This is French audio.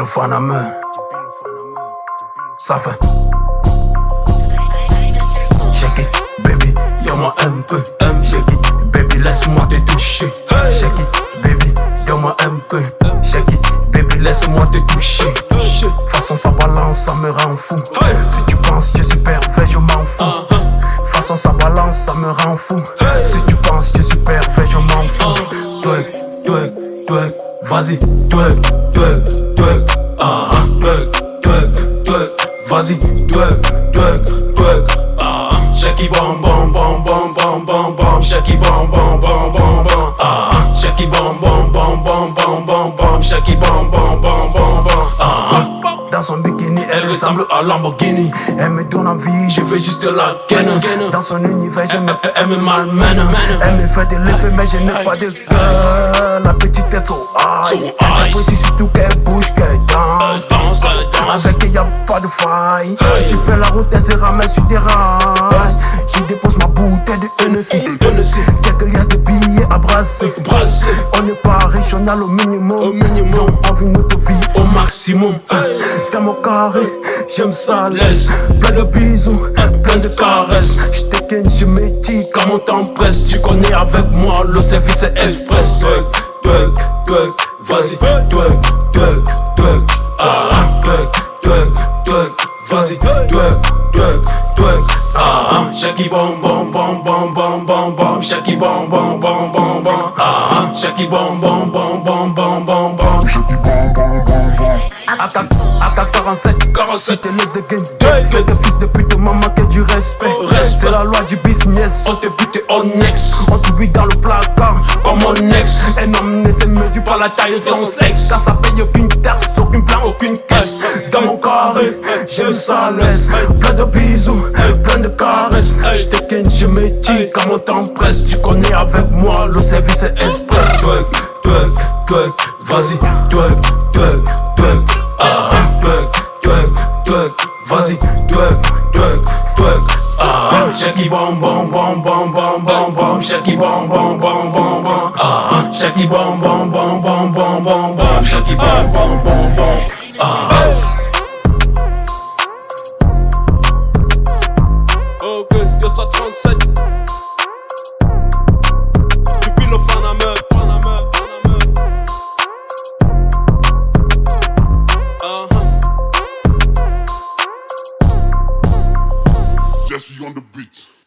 le fan à main. Ça fait. Shake it, baby, donne-moi un peu. Shake it, baby, laisse-moi te toucher. Shake it, baby, donne-moi un peu. Shake it, baby, laisse-moi te toucher. Façon sa balance, ça me rend fou. Si tu penses que je suis pervers, je m'en fous. Façon sa balance, ça me rend fou. Si tu penses que je suis pervers, je m'en fous. Twerk, twerk, twerk, vas-y, twerk, twerk, Dans son bikini, elle ressemble à Lamborghini. Elle me donne envie, je veux juste la ken. Dans son univers, je me elle me malmène. Elle me fait de l'effet, mais je n'ai pas de cœur. La petite tête so high. J'apprécie surtout qu'elle bouge, qu'elle danse. Avec elle, y'a pas de faille. Si tu perds la route, elle se ramène sur tes rails. Je dépose ma bouteille de Hennessy. Quelques liasses de billets à brasser. On n'est pas riche, on a le minimum. Donc on vit notre vie au maximum. Dans mon carré, j'aime ça laisse. Plein de bisous, plein de caresses. J'te ken, je me dis comme on t'empresse. Tu connais avec moi, le service est express. Twerk, twerk, twerk, vas-y, twerk, twerk, twerk. Ah, shaki bom bom bom bom bom bom bom, shaki bom bom bom bom bom. Ah, shaki bom bom bom bom bom bom bom. AK-47, 47 t'es le de gang C'est des fils de pute, maman qui a du respect C'est la loi du business, on te bute au next On t'oublie dans le placard, comme mon ex Un homme ne se mesure pas la taille de son sexe Car ça paye aucune taxe, aucune plan, aucune caisse Dans mon carré, j'aime ça laisse Plein de bisous, on t'empresse Tu connais avec moi, le service est express Twerk, twerk, twerk, vas-y, twerk, twerk, twerk ah, twerk, twerk, twerk, vas-y, twerk, twerk, twerk, ah, shaki bom bom bom bom bom bom bom, shaki bom bom bom bom bom, ah, shaki bom bom bom bom bom bom bom, shaki bom bom bom bom, ah. Let's be on the beat.